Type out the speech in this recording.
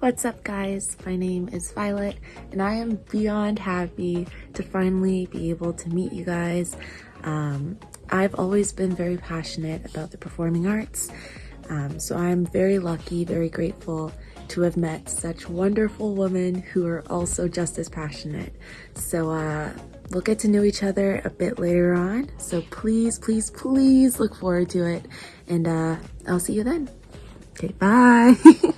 What's up guys? My name is Violet and I am beyond happy to finally be able to meet you guys. Um, I've always been very passionate about the performing arts, um, so I'm very lucky, very grateful to have met such wonderful women who are also just as passionate. So uh, we'll get to know each other a bit later on. So please, please, please look forward to it. And uh, I'll see you then. Okay, bye.